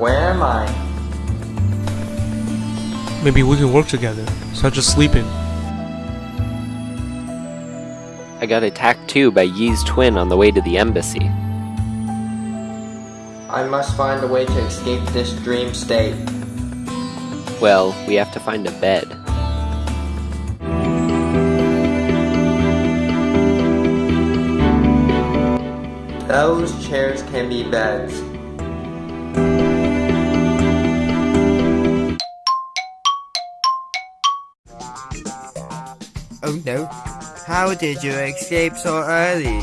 are I? Maybe we can work together, such as sleeping. I got attacked too by Yi's twin on the way to the embassy. I must find a way to escape this dream state. Well, we have to find a bed. Those chairs can be beds. Oh no. How did you escape so early?